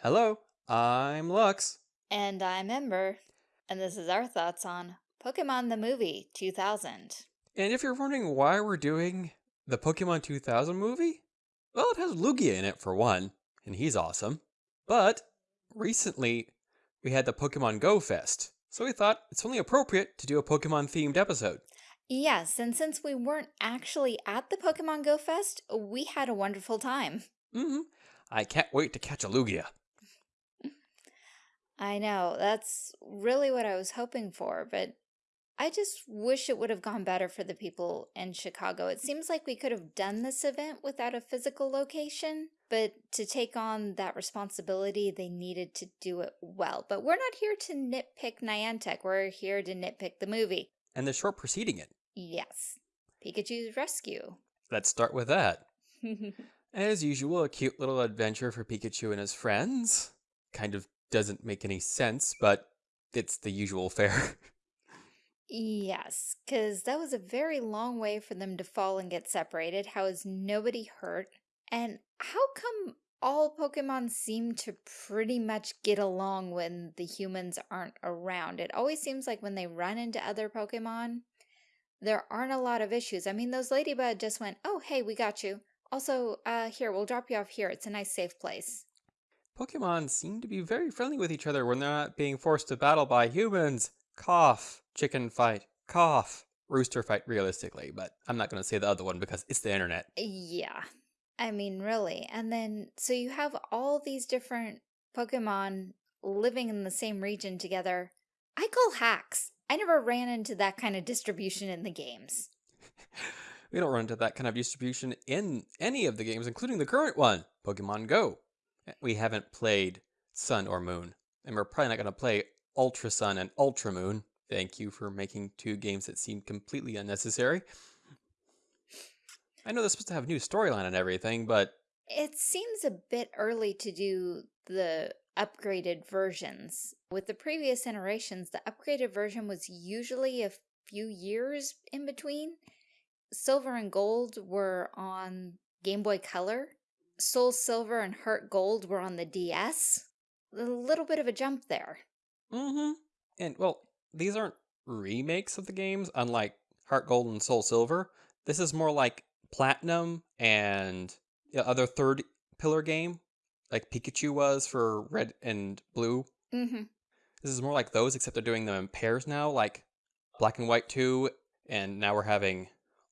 Hello, I'm Lux. And I'm Ember, and this is our thoughts on Pokemon the Movie 2000. And if you're wondering why we're doing the Pokemon 2000 movie, well, it has Lugia in it for one, and he's awesome. But recently, we had the Pokemon Go Fest, so we thought it's only appropriate to do a Pokemon themed episode. Yes, and since we weren't actually at the Pokemon Go Fest, we had a wonderful time. Mm hmm. I can't wait to catch a Lugia. I know, that's really what I was hoping for, but I just wish it would have gone better for the people in Chicago. It seems like we could have done this event without a physical location, but to take on that responsibility, they needed to do it well. But we're not here to nitpick Niantic, we're here to nitpick the movie. And the short preceding it. Yes, Pikachu's Rescue. Let's start with that. As usual, a cute little adventure for Pikachu and his friends. Kind of doesn't make any sense, but it's the usual fare. Yes, because that was a very long way for them to fall and get separated. How is nobody hurt? And how come all Pokemon seem to pretty much get along when the humans aren't around? It always seems like when they run into other Pokemon, there aren't a lot of issues. I mean, those Ladybug just went, oh, hey, we got you. Also, uh, here, we'll drop you off here. It's a nice, safe place. Pokemon seem to be very friendly with each other when they're not being forced to battle by humans. Cough. Chicken fight. Cough. Rooster fight, realistically, but I'm not going to say the other one because it's the internet. Yeah. I mean, really. And then, so you have all these different Pokemon living in the same region together. I call hacks. I never ran into that kind of distribution in the games. we don't run into that kind of distribution in any of the games, including the current one, Pokemon Go. We haven't played Sun or Moon, and we're probably not going to play Ultra Sun and Ultra Moon. Thank you for making two games that seem completely unnecessary. I know they're supposed to have a new storyline and everything, but... It seems a bit early to do the upgraded versions. With the previous iterations, the upgraded version was usually a few years in between. Silver and Gold were on Game Boy Color, Soul Silver and Heart Gold were on the DS. A little bit of a jump there. Mm-hmm. And, well, these aren't remakes of the games, unlike Heart Gold and Soul Silver. This is more like Platinum and the other third pillar game, like Pikachu was for Red and Blue. Mm-hmm. This is more like those, except they're doing them in pairs now, like Black and White 2, and now we're having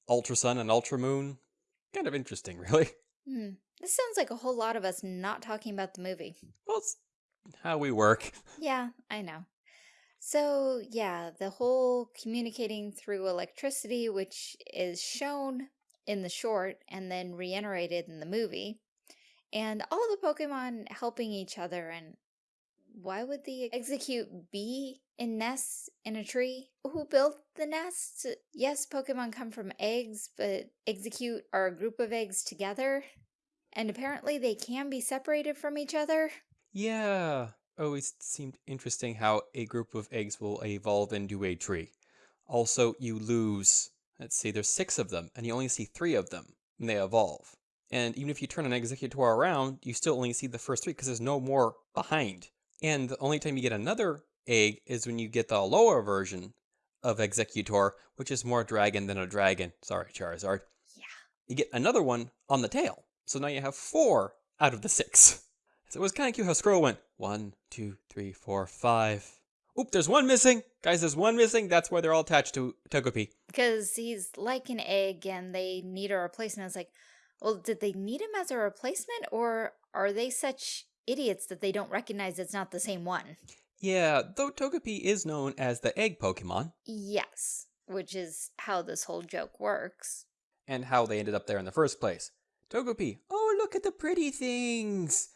Ultra Sun and Ultra Moon. Kind of interesting, really. Hmm. This sounds like a whole lot of us not talking about the movie. Well, it's how we work. Yeah, I know. So, yeah, the whole communicating through electricity, which is shown in the short and then reiterated in the movie, and all the Pokemon helping each other. And why would the Exeggcute be in nests in a tree? Who built the nests? Yes, Pokemon come from eggs, but Exeggcute are a group of eggs together. And apparently they can be separated from each other. Yeah, always seemed interesting how a group of eggs will evolve into a tree. Also, you lose, let's see, there's six of them, and you only see three of them when they evolve. And even if you turn an Exeggutor around, you still only see the first three because there's no more behind. And the only time you get another egg is when you get the lower version of Exeggutor, which is more dragon than a dragon. Sorry, Charizard. Yeah. You get another one on the tail. So now you have four out of the six. So it was kind of cute how Scroll went one, two, three, four, five. Oop, there's one missing. Guys, there's one missing. That's why they're all attached to Togepi. Because he's like an egg and they need a replacement. It's like, well, did they need him as a replacement or are they such idiots that they don't recognize it's not the same one? Yeah, though Togepi is known as the egg Pokemon. Yes, which is how this whole joke works. And how they ended up there in the first place. Togepi, oh, look at the pretty things.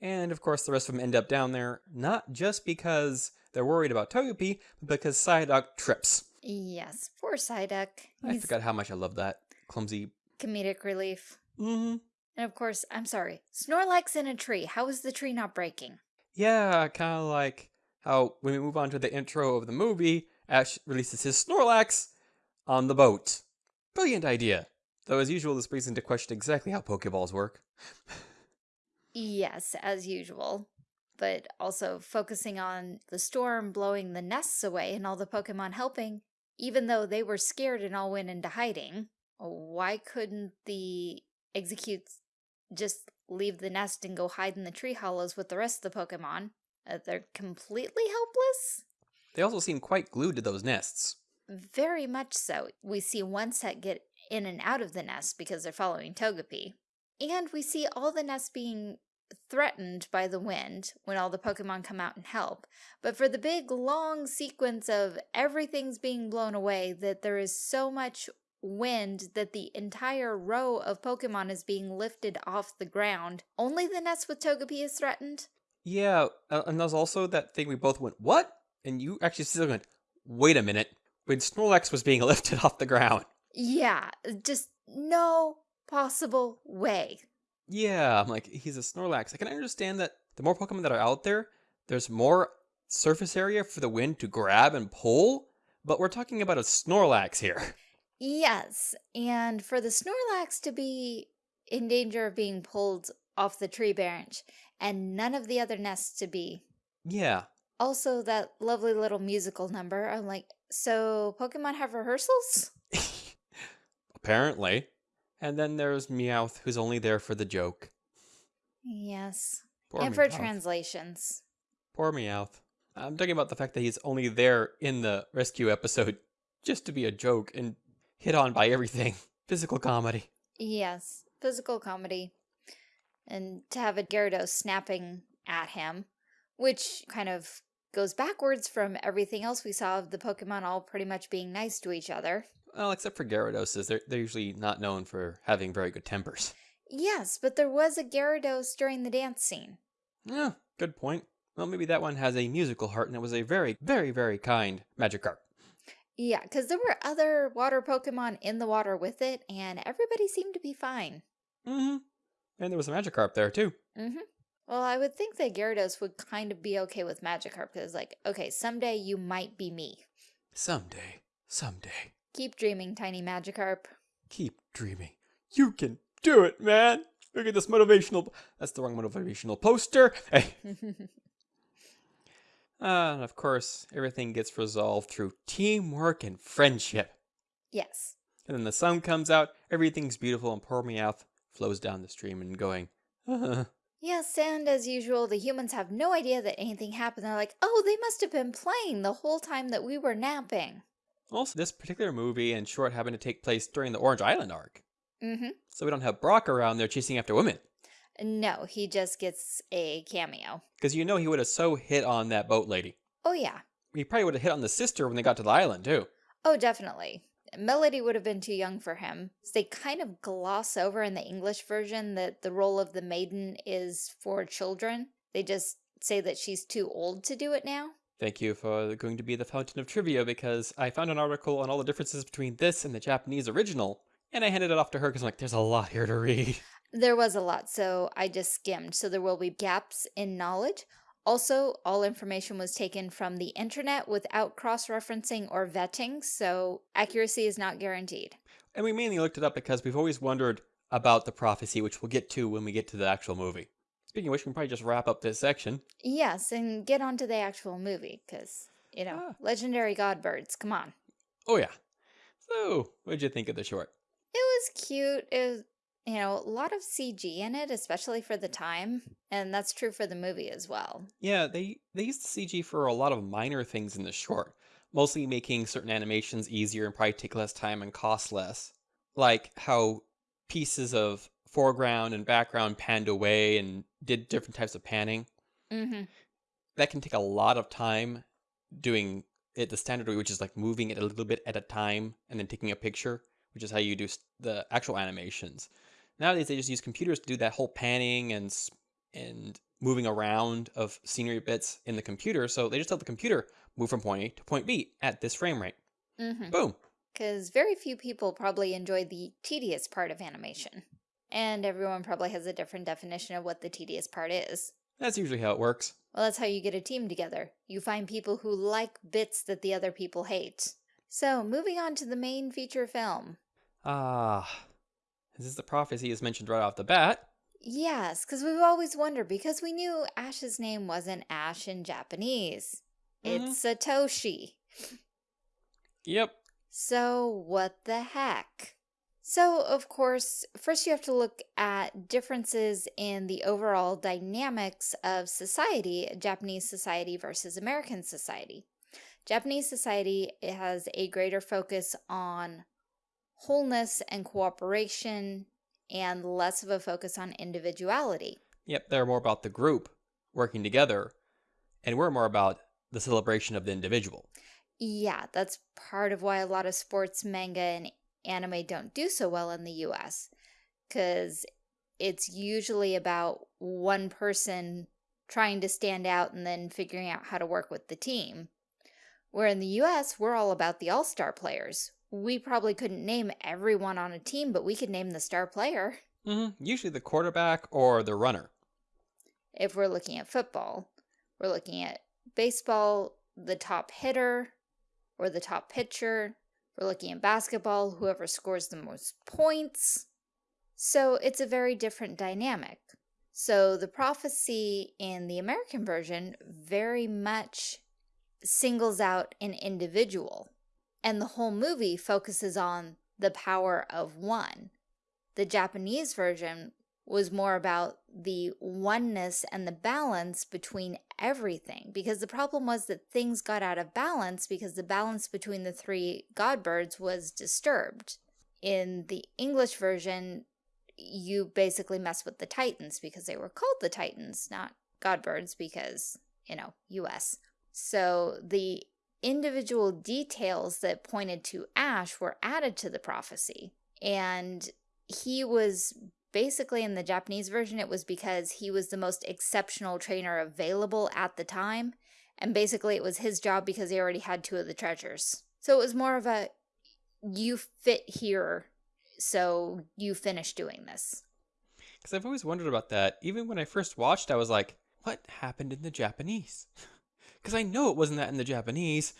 and of course, the rest of them end up down there, not just because they're worried about Togepi, but because Psyduck trips. Yes, poor Psyduck. I forgot how much I love that clumsy comedic relief. Mm-hmm. And of course, I'm sorry, Snorlax in a tree. How is the tree not breaking? Yeah, kind of like how when we move on to the intro of the movie, Ash releases his Snorlax on the boat. Brilliant idea. Though as usual, this brings into question exactly how Pokeballs work. Yes, as usual. But also focusing on the storm blowing the nests away and all the Pokemon helping, even though they were scared and all went into hiding. Why couldn't the Exeggcutes just leave the nest and go hide in the tree hollows with the rest of the Pokemon? Uh, they're completely helpless? They also seem quite glued to those nests. Very much so. We see one set get in and out of the nest because they're following Togepi. And we see all the nests being threatened by the wind when all the Pokemon come out and help. But for the big long sequence of everything's being blown away, that there is so much wind that the entire row of Pokemon is being lifted off the ground, only the nest with Togepi is threatened? Yeah, and there's also that thing we both went, what? And you actually still went, wait a minute, when Snorlax was being lifted off the ground. Yeah, uh, just no possible way. Yeah, I'm like, he's a Snorlax. I can understand that the more Pokemon that are out there, there's more surface area for the wind to grab and pull, but we're talking about a Snorlax here. Yes, and for the Snorlax to be in danger of being pulled off the tree branch, and none of the other nests to be. Yeah. Also, that lovely little musical number. I'm like, so Pokemon have rehearsals? Apparently. And then there's Meowth, who's only there for the joke. Yes. Poor and for translations. Poor Meowth. I'm talking about the fact that he's only there in the rescue episode just to be a joke and hit on by everything. Physical comedy. Yes, physical comedy. And to have a Gyarados snapping at him, which kind of goes backwards from everything else we saw of the Pokemon all pretty much being nice to each other. Well, except for Gyarados, they're, they're usually not known for having very good tempers. Yes, but there was a Gyarados during the dance scene. Yeah, good point. Well, maybe that one has a musical heart and it was a very, very, very kind Magikarp. Yeah, because there were other water Pokemon in the water with it, and everybody seemed to be fine. Mm-hmm. And there was a Magikarp there, too. Mm-hmm. Well, I would think that Gyarados would kind of be okay with Magikarp, because like, okay, someday you might be me. Someday, someday. Keep dreaming, tiny Magikarp. Keep dreaming. You can do it, man. Look at this motivational. That's the wrong motivational poster. Hey. Uh, and of course, everything gets resolved through teamwork and friendship. yes. And then the sun comes out, everything's beautiful, and poor Meowth flows down the stream and going, uh, Yes, and as usual, the humans have no idea that anything happened. They're like, oh, they must have been playing the whole time that we were napping. Also, this particular movie and short happened to take place during the Orange Island arc. Mm-hmm. So we don't have Brock around there chasing after women. No, he just gets a cameo. Because you know he would have so hit on that boat lady. Oh, yeah. He probably would have hit on the sister when they got to the island, too. Oh, definitely. Melody would have been too young for him. They kind of gloss over in the English version that the role of the maiden is for children. They just say that she's too old to do it now. Thank you for going to be the fountain of trivia because I found an article on all the differences between this and the Japanese original, and I handed it off to her because I'm like, there's a lot here to read. There was a lot, so I just skimmed. So there will be gaps in knowledge. Also, all information was taken from the internet without cross-referencing or vetting, so accuracy is not guaranteed. And we mainly looked it up because we've always wondered about the prophecy, which we'll get to when we get to the actual movie. Speaking of which, we can probably just wrap up this section. Yes, and get on to the actual movie, because, you know, Ah. legendary godbirds, come on. Oh, yeah. So, what'd you think of the short? It was cute. It was, you know, a lot of CG in it, especially for the time. And that's true for the movie as well. Yeah, they, they used the CG for a lot of minor things in the short, mostly making certain animations easier and probably take less time and cost less. Like how pieces of foreground and background panned away and did different types of panning. Mm-hmm. That can take a lot of time doing it the standard way, which is like moving it a little bit at a time and then taking a picture, which is how you do the actual animations. Nowadays, they just use computers to do that whole panning and and moving around of scenery bits in the computer. So they just tell the computer move from point A to point B at this frame rate. Mm-hmm. Boom. Because very few people probably enjoy the tedious part of animation. And everyone probably has a different definition of what the tedious part is. That's usually how it works. Well, that's how you get a team together. You find people who like bits that the other people hate. So, moving on to the main feature film. Ah, this is this the prophecy is mentioned right off the bat. Yes, because we've always wondered, because we knew Ash's name wasn't Ash in Japanese. hmm It's Satoshi. Yep. So what the heck? So, of course, first you have to look at differences in the overall dynamics of society, Japanese society versus American society. Japanese society has a greater focus on wholeness and cooperation and less of a focus on individuality. Yep. They're more about the group working together, and we're more about the celebration of the individual. Yeah, that's part of why a lot of sports, manga, and anime don't do so well in the US, because it's usually about one person trying to stand out and then figuring out how to work with the team. Where in the US, we're all about the all star players. We probably couldn't name everyone on a team, but we could name the star player hmm Usually the quarterback or the runner. if we're looking at football. We're looking at baseball, the top hitter or the top pitcher. We're looking at basketball, whoever scores the most points. So it's a very different dynamic. So the prophecy in the American version very much singles out an individual, and the whole movie focuses on the power of one. The Japanese version was more about the oneness and the balance between everything because the problem was that things got out of balance because the balance between the three god birds was disturbed. In the English version, you basically mess with the titans because they were called the titans, not god birds because, you know, US. So the individual details that pointed to Ash were added to the prophecy. And he was basically in the Japanese version, it was because he was the most exceptional trainer available at the time. And basically, it was his job because he already had two of the treasures. So it was more of a you fit here, so you finish doing this. Because I've always wondered about that. Even when I first watched, I was like, what happened in the Japanese? Because I know it wasn't that in the Japanese.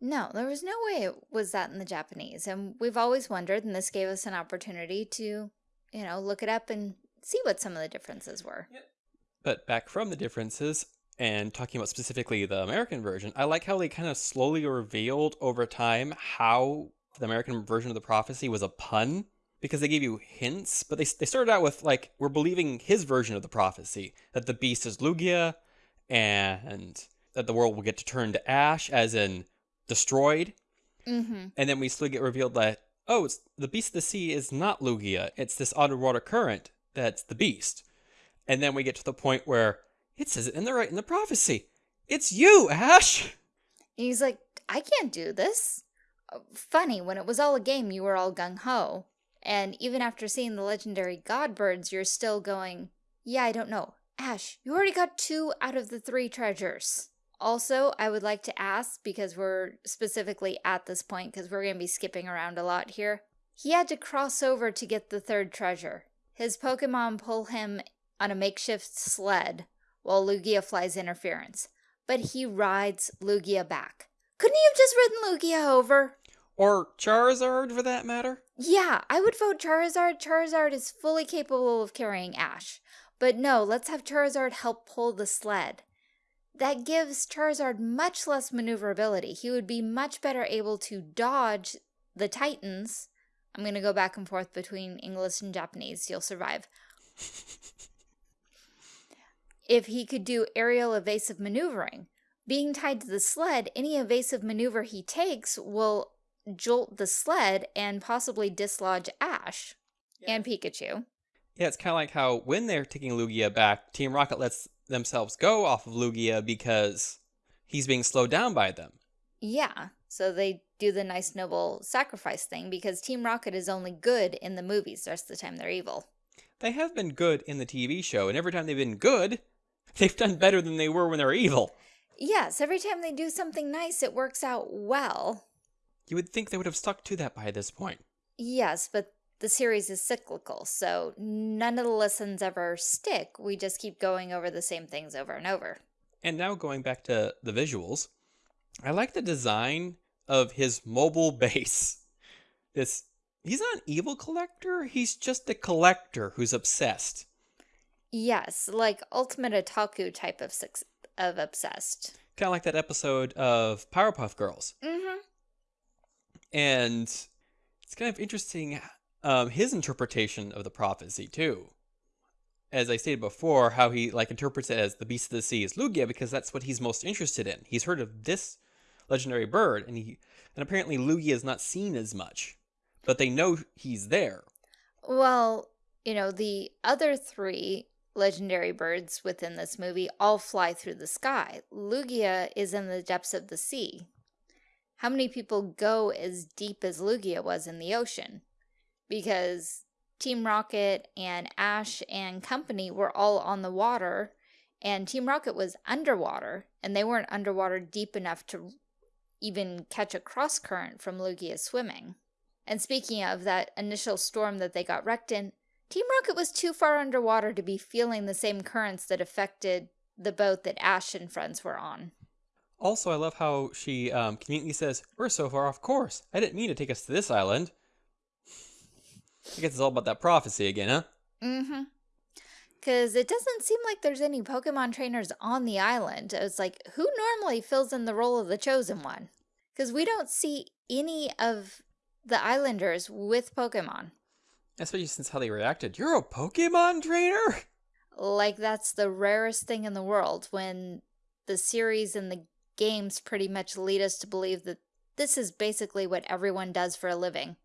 No, there was no way it was that in the Japanese. And we've always wondered, and this gave us an opportunity to, you know, look it up and see what some of the differences were. But back from the differences, and talking about specifically the American version, I like how they kind of slowly revealed over time how the American version of the prophecy was a pun. Because they gave you hints, but they, they started out with, like, we're believing his version of the prophecy that the beast is Lugia, and that the world will get to turn to ash, as in destroyed. Mm-hmm. And then we slowly get revealed that, oh, the beast of the sea is not Lugia. It's this underwater current that's the beast. And then we get to the point where it says it in the right in the prophecy. It's you, Ash! And he's like, I can't do this. Uh, Funny, when it was all a game, you were all gung ho. And even after seeing the legendary god birds, you're still going, Yeah, I don't know. Ash, you already got two out of the three treasures. Also, I would like to ask, because we're specifically at this point, because we're going to be skipping around a lot here. He had to cross over to get the third treasure. His Pokemon pull him on a makeshift sled while Lugia flies interference. But he rides Lugia back. Couldn't he have just ridden Lugia over? Or Charizard, for that matter? Yeah, I would vote Charizard. Charizard is fully capable of carrying Ash. But no, let's have Charizard help pull the sled. That gives Charizard much less maneuverability. He would be much better able to dodge the Titans. I'm going to go back and forth between English and Japanese. You'll survive. if he could do aerial evasive maneuvering. Being tied to the sled, any evasive maneuver he takes will jolt the sled and possibly dislodge Ash and Pikachu. Yeah, it's kind of like how when they're taking Lugia back, Team Rocket lets themselves go off of Lugia because he's being slowed down by them. Yeah, so they do the nice noble sacrifice thing because Team Rocket is only good in the movies. The rest of the time they're evil. They have been good in the TV show, and every time they've been good, they've done better than they were when they were evil. Yes, every time they do something nice, it works out well. You would think they would have stuck to that by this point. Yes, but the series is cyclical, so none of the lessons ever stick. We just keep going over the same things over and over. And now going back to the visuals, I like the design of his mobile base. This he's not an evil collector, he's just a collector who's obsessed. Yes, like ultimate otaku type of of obsessed. Kind of like that episode of Powerpuff Girls. Mm-hmm. And it's kind of interesting um, his interpretation of the prophecy, too. As I stated before, how he like interprets it as the beast of the sea is Lugia because that's what he's most interested in. He's heard of this legendary bird, and he and apparently Lugia is not seen as much, but they know he's there. Well, you know, the other three legendary birds within this movie all fly through the sky. Lugia is in the depths of the sea. How many people go as deep as Lugia was in the ocean? Because Team Rocket and Ash and company were all on the water, and Team Rocket was underwater, and they weren't underwater deep enough to even catch a cross current from Lugia swimming. And speaking of that initial storm that they got wrecked in, Team Rocket was too far underwater to be feeling the same currents that affected the boat that Ash and friends were on. Also, I love how she um, conveniently says, We're so far off course. I didn't mean to take us to this island. I guess it's all about that prophecy again, huh? Mm-hmm. Because it doesn't seem like there's any Pokemon trainers on the island. It's like, who normally fills in the role of the Chosen One? Because we don't see any of the Islanders with Pokemon. Especially since how they reacted. You're a Pokemon trainer? Like, that's the rarest thing in the world when the series and the games pretty much lead us to believe that this is basically what everyone does for a living.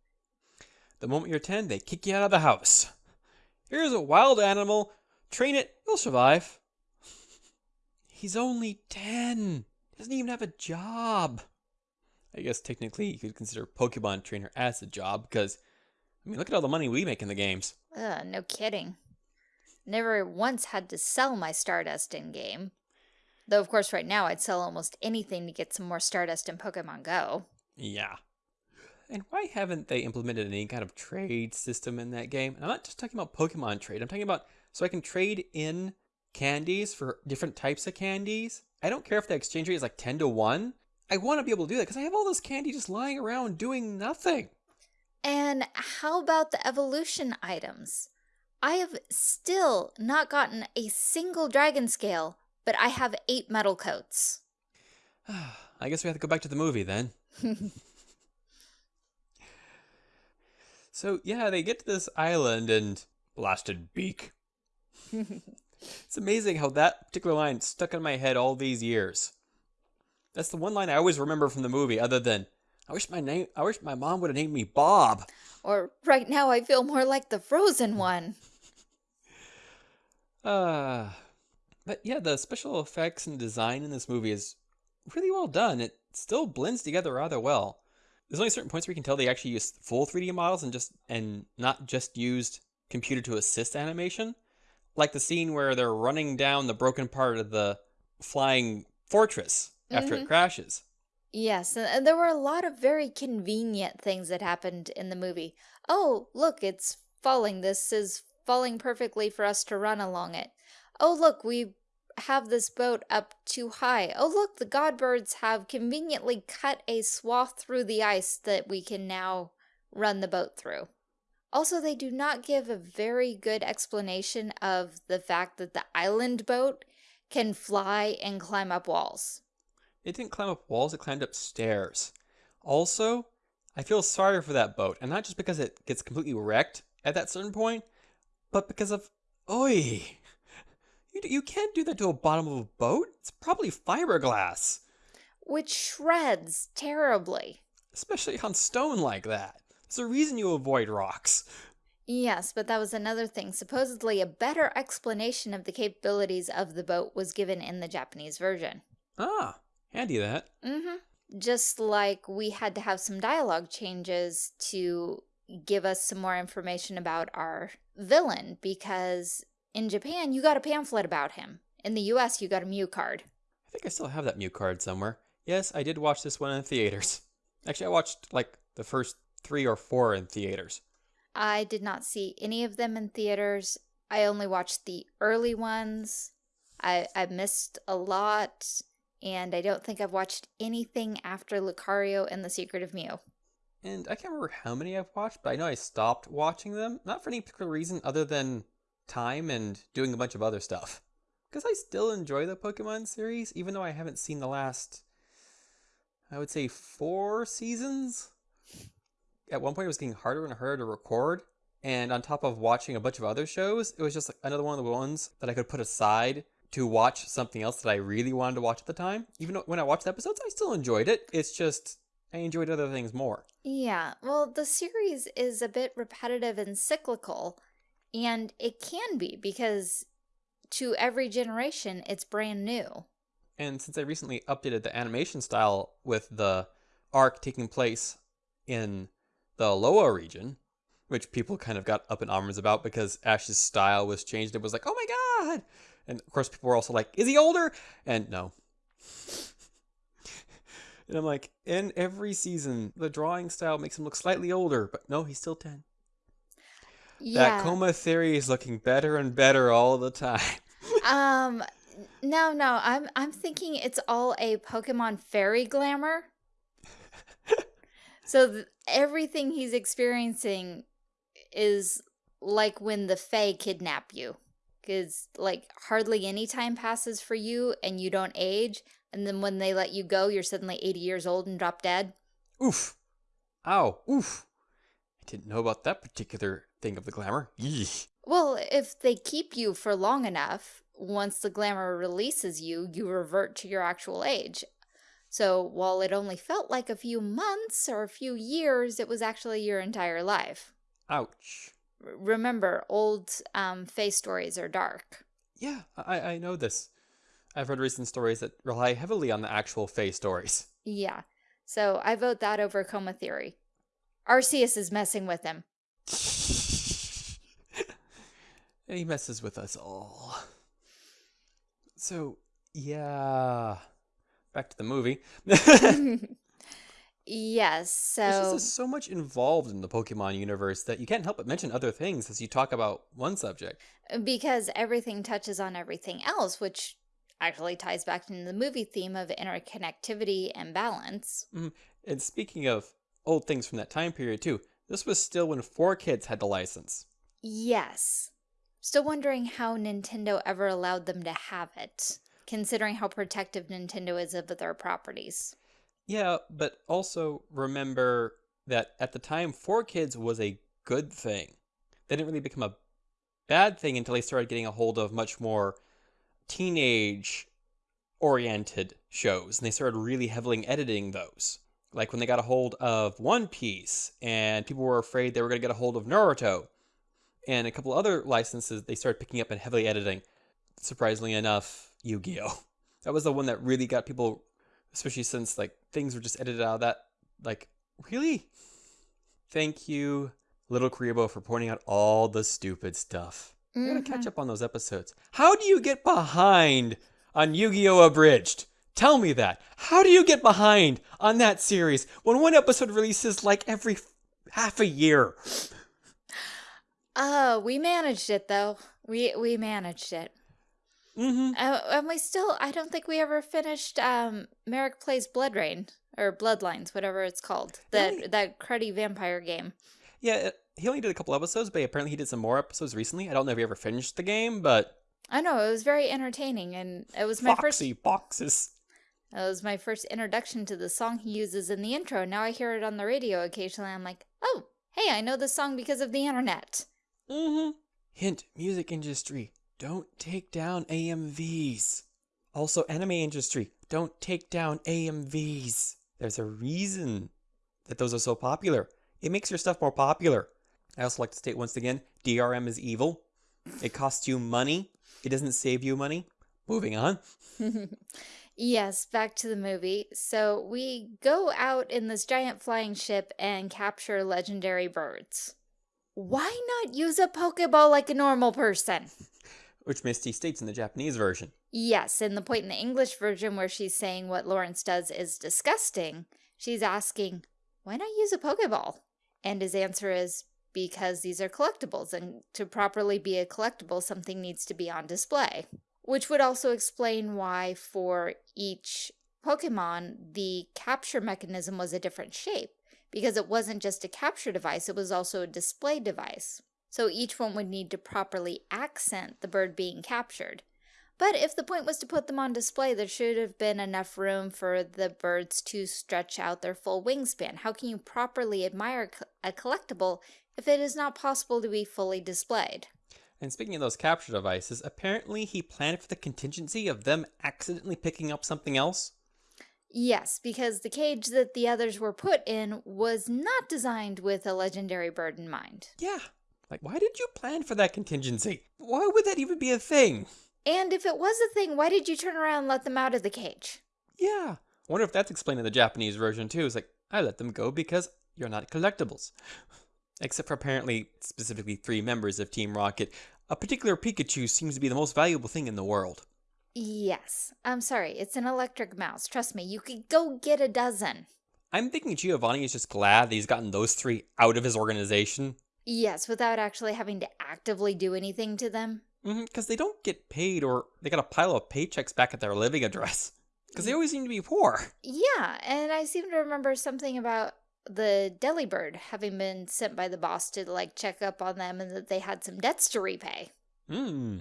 The moment you're 10, they kick you out of the house. Here's a wild animal. Train it, you'll survive. He's only 10. Doesn't even have a job. I guess technically you could consider Pokemon trainer as a job because, I mean, look at all the money we make in the games. Ugh, no kidding. Never once had to sell my Stardust in game. Though, of course, right now I'd sell almost anything to get some more Stardust in Pokemon Go. Yeah. And why haven't they implemented any kind of trade system in that game? And I'm not just talking about Pokemon trade. I'm talking about so I can trade in candies for different types of candies. I don't care if the exchange rate is like 10 to 1. I want to be able to do that because I have all this candy just lying around doing nothing. And how about the evolution items? I have still not gotten a single dragon scale, but I have eight metal coats. I guess we have to go back to the movie then. so, yeah, they get to this island and blasted beak. it's amazing how that particular line stuck in my head all these years. That's the one line I always remember from the movie, other than I wish my name I wish my mom would have named me Bob. Or right now I feel more like the frozen one. Uh but yeah, the special effects and design in this movie is really well done. It still blends together rather well. There's only certain points where you can tell they actually used full 3D models and just and not just used computer to assist animation. Like the scene where they're running down the broken part of the flying fortress after Mhm. it crashes. Yes, and there were a lot of very convenient things that happened in the movie. Oh, look, it's falling. This is falling perfectly for us to run along it. Oh, look, we have this boat up too high. Oh, look, the godbirds have conveniently cut a swath through the ice that we can now run the boat through. Also, they do not give a very good explanation of the fact that the island boat can fly and climb up walls. It didn't climb up walls, it climbed up stairs. Also, I feel sorry for that boat, and not just because it gets completely wrecked at that certain point, but because of oi. You, you can't do that to a bottom of a boat. It's probably fiberglass, which shreds terribly. especially on stone like that. There's a reason you avoid rocks. Yes, but that was another thing. Supposedly, a better explanation of the capabilities of the boat was given in the Japanese version. Ah, handy that. Mm-hmm. Just like we had to have some dialogue changes to give us some more information about our villain, because in Japan, you got a pamphlet about him. In the US, you got a Mew card. I think I still have that Mew card somewhere. Yes, I did watch this one in theaters. Actually, I watched like the first three or four in theaters. I did not see any of them in theaters. I only watched the early ones. I, I missed a lot, and I don't think I've watched anything after Lucario and the Secret of Mew. And I can't remember how many I've watched, but I know I stopped watching them. Not for any particular reason other than time and doing a bunch of other stuff. Because I still enjoy the Pokemon series, even though I haven't seen the last, I would say, four seasons. At one point, it was getting harder and harder to record. And on top of watching a bunch of other shows, it was just another one of the ones that I could put aside to watch something else that I really wanted to watch at the time. Even when I watched the episodes, I still enjoyed it. It's just I enjoyed other things more. Yeah, well, the series is a bit repetitive and cyclical, and it can be because to every generation, it's brand new. And since I recently updated the animation style with the arc taking place in the Alola region, which people kind of got up in arms about because Ash's style was changed. It was like, oh my god! And of course, people were also like, is he older? And no. and I'm like, in every season, the drawing style makes him look slightly older, but no, he's still 10. Yeah. That coma theory is looking better and better all the time. um no, no, I'm I'm thinking it's all a Pokemon fairy glamour. so th everything he's experiencing is like when the Fae kidnap you. Because, like, hardly any time passes for you and you don't age. And then when they let you go, you're suddenly 80 years old and drop dead. Oof. Ow. Oof. I didn't know about that particular thing of the glamour. Well, if they keep you for long enough, once the glamour releases you, you revert to your actual age. So while it only felt like a few months or a few years, it was actually your entire life. Ouch. R remember, old um, face stories are dark. Yeah, I, I know this. I've heard recent stories that rely heavily on the actual Fae stories. Yeah. So I vote that over Coma Theory. Arceus is messing with him. And he messes with us all. So, yeah. Back to the movie. yes, so There's just so much involved in the Pokemon universe that you can't help but mention other things as you talk about one subject. because everything touches on everything else, which actually ties back into the movie theme of interconnectivity and balance. Mm-hmm. And speaking of old things from that time period too, this was still when 4Kids had the license. Yes. Still wondering how Nintendo ever allowed them to have it, considering how protective Nintendo is of their properties. Yeah, but also remember that at the time, 4Kids was a good thing. They didn't really become a bad thing until they started getting a hold of much more teenage oriented shows and they started really heavily editing those. Like when they got a hold of One Piece and people were afraid they were going to get a hold of Naruto and a couple other licenses they started picking up and heavily editing. Surprisingly enough, Yu-Gi-Oh. That was the one that really got people especially since like things were just edited out of that like really thank you little Kuriboh for pointing out all the stupid stuff. I gotta catch mm-hmm. up on those episodes. How do you get behind on Yu-Gi-Oh! Abridged? Tell me that. How do you get behind on that series when one episode releases like every half a year? Oh, we managed it though. We we managed it. Mm-hmm. Uh, and we still, I don't think we ever finished um, Marik Plays Blood Rain, or Bloodlines, whatever it's called. That, Really? that cruddy vampire game. Yeah, uh, he only did a couple episodes, but apparently he did some more episodes recently. I don't know if he ever finished the game, but I know, it was very entertaining, and it was my first boxes. That was my first introduction to the song he uses in the intro. Now I hear it on the radio occasionally. I'm like, oh, hey, I know this song because of the internet. Mm-hmm. Hint, music industry, don't take down AMVs. Also, anime industry, don't take down AMVs. There's a reason that those are so popular. It makes your stuff more popular. I also like to state once again, DRM is evil. It costs you money. It doesn't save you money. Moving on. yes, back to the movie. So we go out in this giant flying ship and capture legendary birds. Why not use a Pokeball like a normal person? Which Misty states in the Japanese version. Yes, and the point in the English version where she's saying what Lawrence does is disgusting, she's asking, why not use a Pokeball? And his answer is, because these are collectibles, and to properly be a collectible, something needs to be on display. Which would also explain why, for each Pokemon, the capture mechanism was a different shape, because it wasn't just a capture device, it was also a display device. so each one would need to properly accent the bird being captured. But if the point was to put them on display, there should have been enough room for the birds to stretch out their full wingspan. How can you properly admire a collectible if it is not possible to be fully displayed? And speaking of those capture devices, apparently he planned for the contingency of them accidentally picking up something else. Yes, because the cage that the others were put in was not designed with a legendary bird in mind. Yeah. Like, why did you plan for that contingency? Why would that even be a thing? And if it was a thing, why did you turn around and let them out of the cage? Yeah. I wonder if that's explained in the Japanese version too. It's like, I let them go because you're not collectibles. Except for apparently specifically three members of Team Rocket. A particular Pikachu seems to be the most valuable thing in the world. Yes. I'm sorry, it's an electric mouse. Trust me, you could go get a dozen. I'm thinking Giovanni is just glad that he's gotten those three out of his organization. Yes, without actually having to actively do anything to them. Because mm-hmm, they don't get paid or they got a pile of paychecks back at their living address. Because they always seem to be poor. Yeah, and I seem to remember something about the Delibird having been sent by the boss to like check up on them and that they had some debts to repay. Hmm.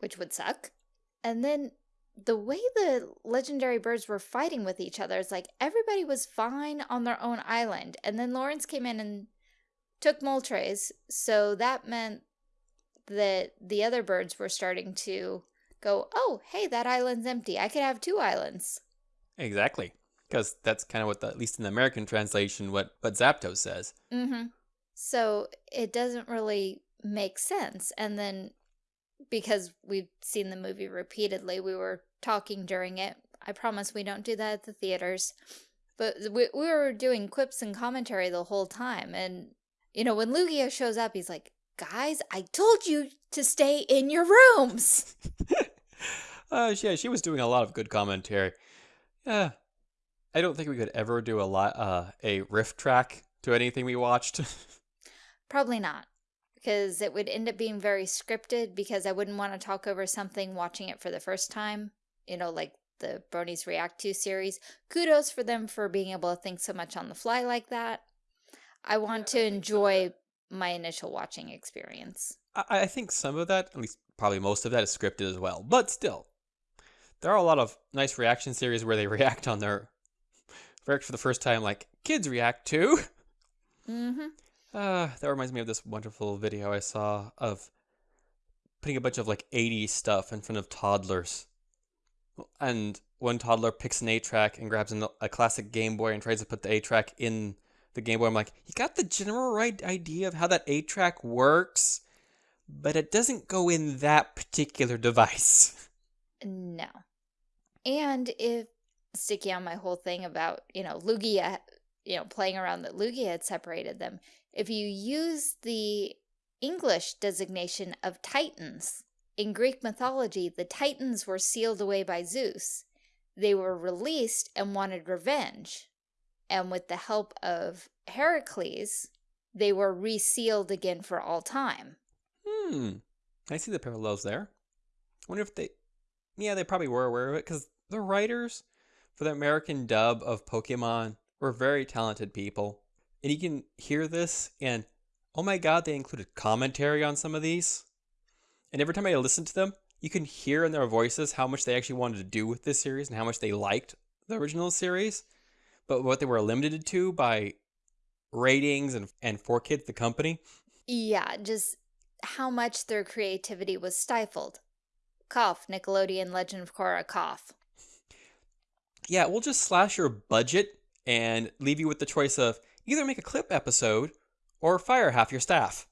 Which would suck. And then the way the legendary birds were fighting with each other, is like everybody was fine on their own island. And then Lawrence came in and took Moltres, so that meant that the other birds were starting to go, oh, hey, that island's empty. I could have two islands. Exactly. Because that's kind of what, the, at least in the American translation, what, what Zapdos says. Mm-hmm. So it doesn't really make sense. And then because we've seen the movie repeatedly, we were talking during it. I promise we don't do that at the theaters. But we, we were doing quips and commentary the whole time. And, you know, when Lugia shows up, he's like, guys, I told you to stay in your rooms. uh, yeah, she was doing a lot of good commentary. Yeah, I don't think we could ever do a lot, uh, a riff track to anything we watched. Probably not because it would end up being very scripted because I wouldn't want to talk over something watching it for the first time, you know, like the Bronies React to series. Kudos for them for being able to think so much on the fly like that. I want to enjoy my initial watching experience. I, I think some of that, at least probably most of that, is scripted as well. But still, there are a lot of nice reaction series where they react on their react for the first time, like kids react to. Mm-hmm. Uh, that reminds me of this wonderful video I saw of putting a bunch of like 80 stuff in front of toddlers. And one toddler picks an 8-track and grabs an, a classic Game Boy and tries to put the 8-track in the Game Boy. I'm like, you got the general right idea of how that 8-track works, but it doesn't go in that particular device. No. And if sticky on my whole thing about, you know, Lugia, you know, playing around that Lugia had separated them, if you use the English designation of Titans, in Greek mythology, the Titans were sealed away by Zeus. They were released and wanted revenge. And with the help of Heracles, they were resealed again for all time. Hmm. I see the parallels there. I wonder if they... Yeah, they probably were aware of it, because the writers for the American dub of Pokemon were very talented people. And you can hear this, and oh my god, they included commentary on some of these. And every time I listen to them, you can hear in their voices how much they actually wanted to do with this series and how much they liked the original series, but what they were limited to by ratings and, and 4Kids the company. Yeah, just how much their creativity was stifled. Cough, Nickelodeon Legend of Korra, cough. Yeah, we'll just slash your budget and leave you with the choice of Either make a clip episode or fire half your staff.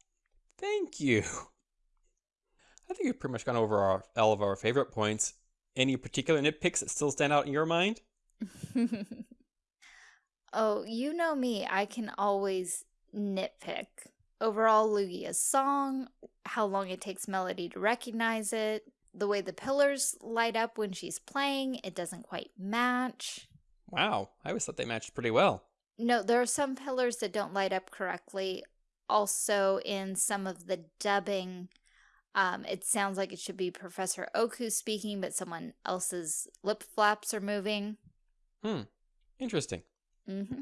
Thank you. I think we've pretty much gone over our, all of our favorite points. Any particular nitpicks that still stand out in your mind? oh, you know me. I can always nitpick. Overall, Lugia's song, how long it takes Melody to recognize it, the way the pillars light up when she's playing, it doesn't quite match. Wow, I always thought they matched pretty well. No, there are some pillars that don't light up correctly. Also, in some of the dubbing, um, it sounds like it should be Professor Oku speaking, but someone else's lip flaps are moving. Hmm. Interesting. Mm-hmm.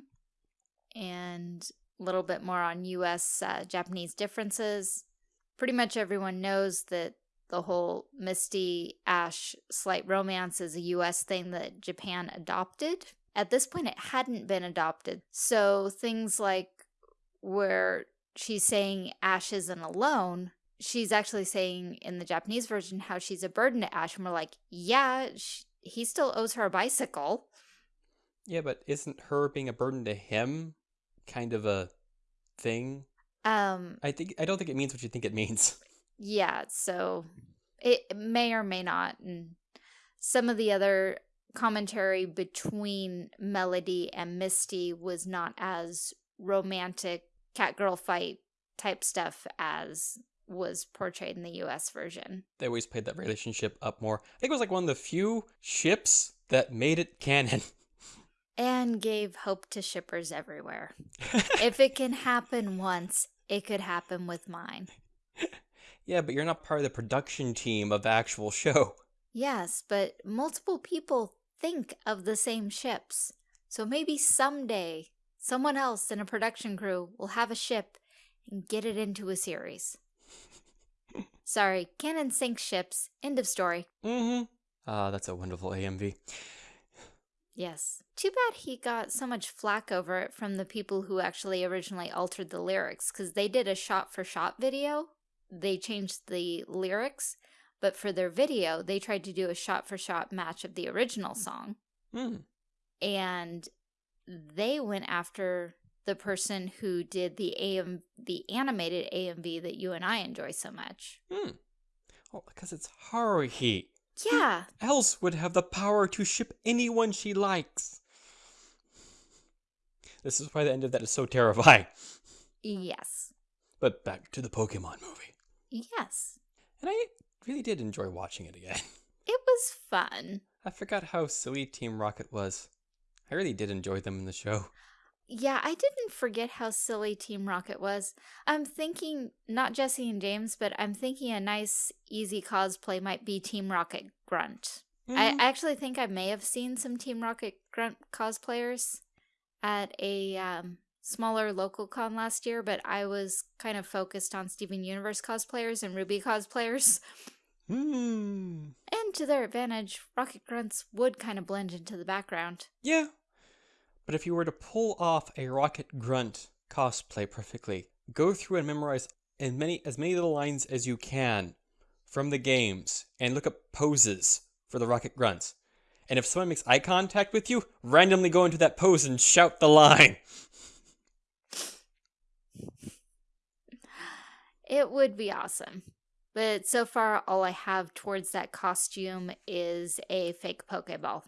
And a little bit more on US uh, Japanese differences. Pretty much everyone knows that the whole Misty Ash slight romance is a US thing that Japan adopted. At this point, it hadn't been adopted. So things like where she's saying Ash isn't alone, she's actually saying in the Japanese version how she's a burden to Ash. And we're like, yeah, she, he still owes her a bicycle. Yeah, but isn't her being a burden to him kind of a thing? Um, I think I don't think it means what you think it means. yeah, so it may or may not. And some of the other commentary between Melody and Misty was not as romantic cat girl fight type stuff as was portrayed in the US version. They always played that relationship up more. I think it was like one of the few ships that made it canon. And gave hope to shippers everywhere. if it can happen once, it could happen with mine. yeah, but you're not part of the production team of the actual show. Yes, but multiple people think of the same ships. So maybe someday someone else in a production crew will have a ship and get it into a series. Sorry, canon sinks ships. End of story. Mm-hmm. Ah, that's a wonderful AMV. Yes. Too bad he got so much flack over it from the people who actually originally altered the lyrics, because they did a shot-for-shot -shot video. They changed the lyrics, but for their video, they tried to do a shot-for-shot match of the original song. Mm. And they went after the person who did the AM the animated AMV that you and I enjoy so much. Hmm. Well, because it's Haruhi. Yeah. Who else would have the power to ship anyone she likes? This is why the end of that is so terrifying. Yes. But back to the Pokemon movie. Yes. And I really did enjoy watching it again. It was fun. I forgot how silly Team Rocket was. I really did enjoy them in the show. Yeah, I didn't forget how silly Team Rocket was. I'm thinking not Jesse and James, but I'm thinking a nice, easy cosplay might be Team Rocket Grunt. Mm. I actually think I may have seen some Team Rocket Grunt cosplayers at a um, smaller local con last year, but I was kind of focused on Steven Universe cosplayers and Ruby cosplayers. Hmm. And to their advantage, Rocket Grunts would kind of blend into the background. Yeah, but if you were to pull off a Rocket Grunt cosplay perfectly, go through and memorize as many, as many little lines as you can from the games and look up poses for the Rocket Grunts. And if someone makes eye contact with you, randomly go into that pose and shout the line. It would be awesome. But so far, all I have towards that costume is a fake Pokeball.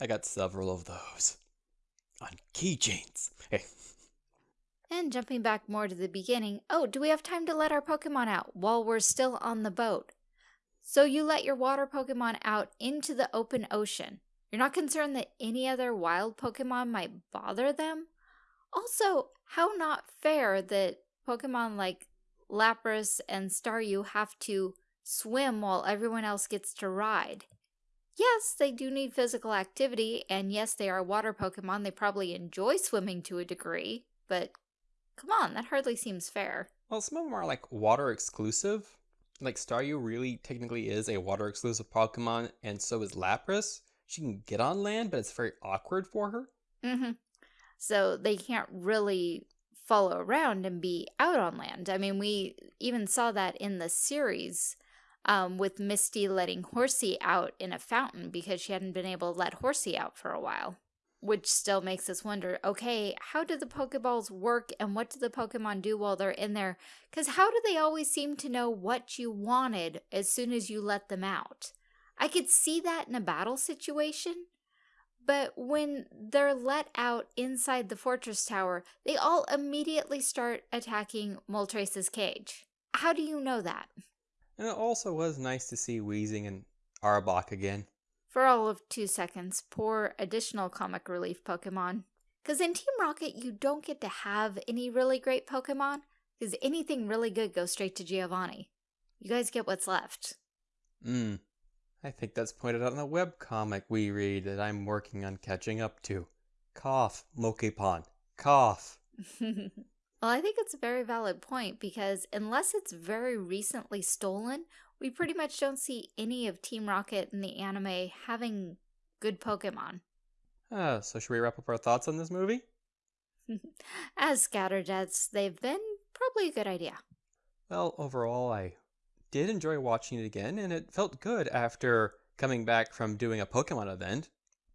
I got several of those on keychains. Hey. And jumping back more to the beginning, oh, do we have time to let our Pokemon out while we're still on the boat? So you let your water Pokemon out into the open ocean. You're not concerned that any other wild Pokemon might bother them? Also, how not fair that Pokemon like Lapras and Staryu have to swim while everyone else gets to ride. Yes, they do need physical activity, and yes, they are water Pokemon. They probably enjoy swimming to a degree, but come on, that hardly seems fair. Well, some of them are like water exclusive. Like Staryu really technically is a water exclusive Pokemon, and so is Lapras. She can get on land, but it's very awkward for her. Mm-hmm. So they can't really follow around and be out on land. I mean, we even saw that in the series um, with Misty letting Horsea out in a fountain because she hadn't been able to let Horsea out for a while. Which still makes us wonder, okay, how do the Pokeballs work and what do the Pokemon do while they're in there? Because how do they always seem to know what you wanted as soon as you let them out? I could see that in a battle situation, but when they're let out inside the fortress tower, they all immediately start attacking Moltres' cage. How do you know that? And it also was nice to see Weezing and Arbok again. For all of two seconds, poor additional comic relief Pokemon. Because in Team Rocket, you don't get to have any really great Pokemon, because anything really good goes straight to Giovanni. You guys get what's left. Hmm. I think that's pointed out in the webcomic we read that I'm working on catching up to. Cough, Mokepon. Cough. well, I think it's a very valid point because unless it's very recently stolen, we pretty much don't see any of Team Rocket in the anime having good Pokemon. Uh, so should we wrap up our thoughts on this movie? As scatterjets, they've been probably a good idea. Well, overall, I did enjoy watching it again, and it felt good after coming back from doing a Pokemon event.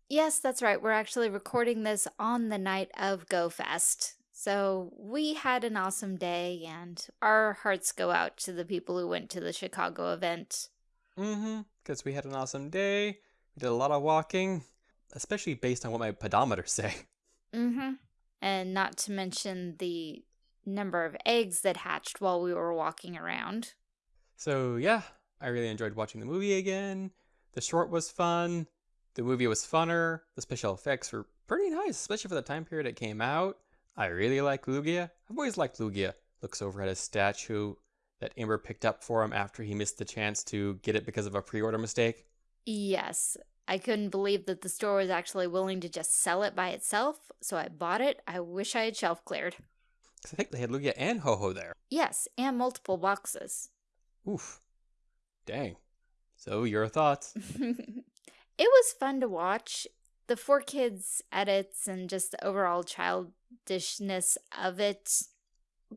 Yes, that's right. We're actually recording this on the night of GoFest. So we had an awesome day, and our hearts go out to the people who went to the Chicago event. Mm-hmm, because we had an awesome day. We did a lot of walking, especially based on what my pedometers say. Mm-hmm. And not to mention the number of eggs that hatched while we were walking around. So yeah, I really enjoyed watching the movie again. The short was fun. The movie was funner. The special effects were pretty nice, especially for the time period it came out. I really like Lugia. I've always liked Lugia. Looks over at his statue that Amber picked up for him after he missed the chance to get it because of a pre-order mistake. Yes, I couldn't believe that the store was actually willing to just sell it by itself, so I bought it. I wish I had shelf cleared. Because I think they had Lugia and Ho-Oh there. Yes, and multiple boxes. Oof. Dang. So, your thoughts? it was fun to watch. The 4Kids edits and just the overall childishness of it,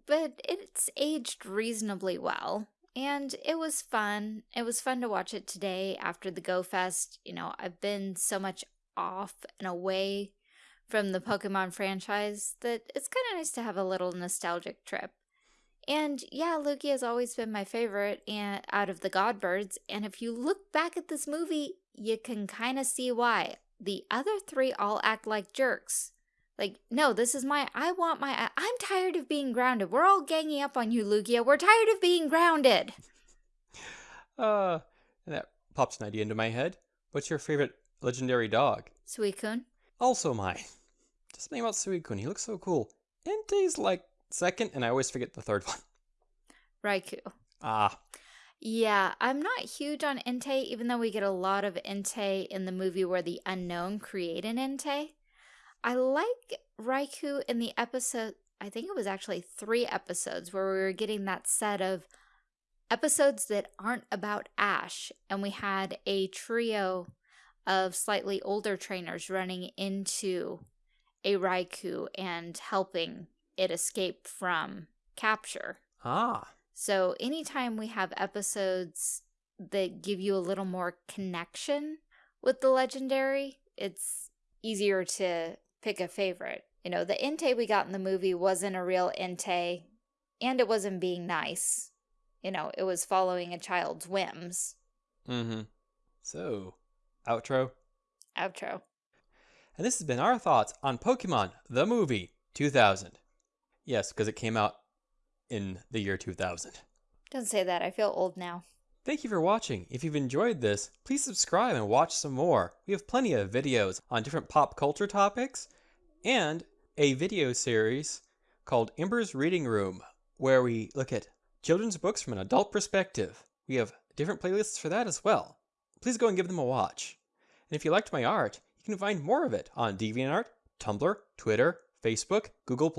but it's aged reasonably well. And it was fun. It was fun to watch it today after the Go Fest. You know, I've been so much off and away from the Pokemon franchise that it's kind of nice to have a little nostalgic trip. And yeah, Lugia has always been my favorite and out of the Godbirds. And if you look back at this movie, you can kind of see why. The other three all act like jerks. Like, no, this is my, I want my, I'm tired of being grounded. We're all ganging up on you, Lugia. We're tired of being grounded. Uh, and that pops an idea into my head. What's your favorite legendary dog? Suicune. Also mine. Just something about Suicune. He looks so cool. Entei's like second, and I always forget the third one. Raikou. Ah. Yeah, I'm not huge on Entei, even though we get a lot of Entei in the movie where the unknown create an Entei. I like Raikou in the episode, I think it was actually three episodes, where we were getting that set of episodes that aren't about Ash, and we had a trio of slightly older trainers running into a Raikou and helping it escape from capture. Ah. So anytime we have episodes that give you a little more connection with the legendary, it's easier to pick a favorite. You know, the Entei we got in the movie wasn't a real Entei, and it wasn't being nice. You know, it was following a child's whims. Mm-hmm. So, outro? Outro. And this has been our thoughts on Pokemon, the movie, 2000. Yes, because it came out in the year 2000. Don't say that. I feel old now. Thank you for watching. If you've enjoyed this, please subscribe and watch some more. We have plenty of videos on different pop culture topics and a video series called Ember's Reading Room, where we look at children's books from an adult perspective. We have different playlists for that as well. Please go and give them a watch. And if you liked my art, you can find more of it on DeviantArt, Tumblr, Twitter, Facebook, Google+,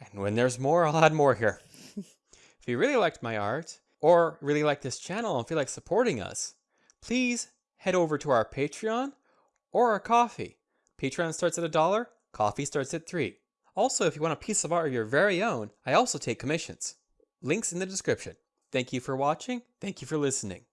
and when there's more, I'll add more here. if you really liked my art, or really like this channel and feel like supporting us, please head over to our Patreon or our Ko-fi. Patreon starts at a dollar, Ko-fi starts at three. Also, if you want a piece of art of your very own, I also take commissions. Links in the description. Thank you for watching. Thank you for listening.